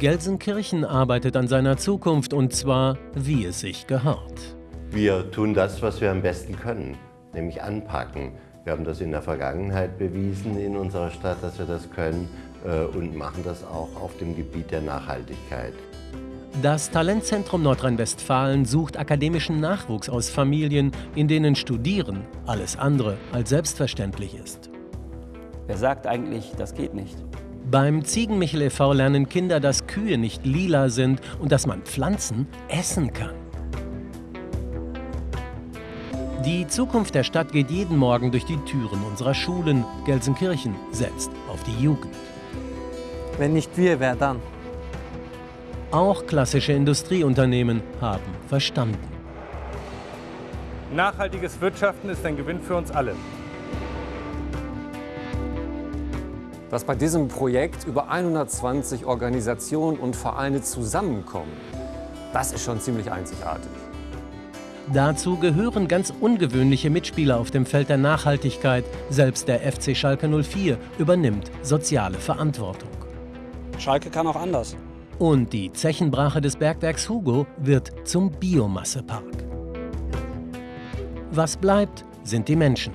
Gelsenkirchen arbeitet an seiner Zukunft und zwar, wie es sich gehört. Wir tun das, was wir am besten können, nämlich anpacken. Wir haben das in der Vergangenheit bewiesen in unserer Stadt, dass wir das können äh, und machen das auch auf dem Gebiet der Nachhaltigkeit. Das Talentzentrum Nordrhein-Westfalen sucht akademischen Nachwuchs aus Familien, in denen Studieren alles andere als selbstverständlich ist. Wer sagt eigentlich, das geht nicht? Beim Ziegenmichel e.V. lernen Kinder, dass Kühe nicht lila sind und dass man Pflanzen essen kann. Die Zukunft der Stadt geht jeden Morgen durch die Türen unserer Schulen. Gelsenkirchen setzt auf die Jugend. Wenn nicht wir, wer dann? Auch klassische Industrieunternehmen haben verstanden. Nachhaltiges Wirtschaften ist ein Gewinn für uns alle. Dass bei diesem Projekt über 120 Organisationen und Vereine zusammenkommen, das ist schon ziemlich einzigartig. Dazu gehören ganz ungewöhnliche Mitspieler auf dem Feld der Nachhaltigkeit. Selbst der FC Schalke 04 übernimmt soziale Verantwortung. Schalke kann auch anders. Und die Zechenbrache des Bergwerks Hugo wird zum Biomassepark. Was bleibt, sind die Menschen.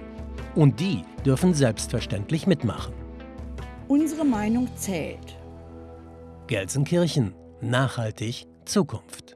Und die dürfen selbstverständlich mitmachen. Unsere Meinung zählt. Gelsenkirchen. Nachhaltig Zukunft.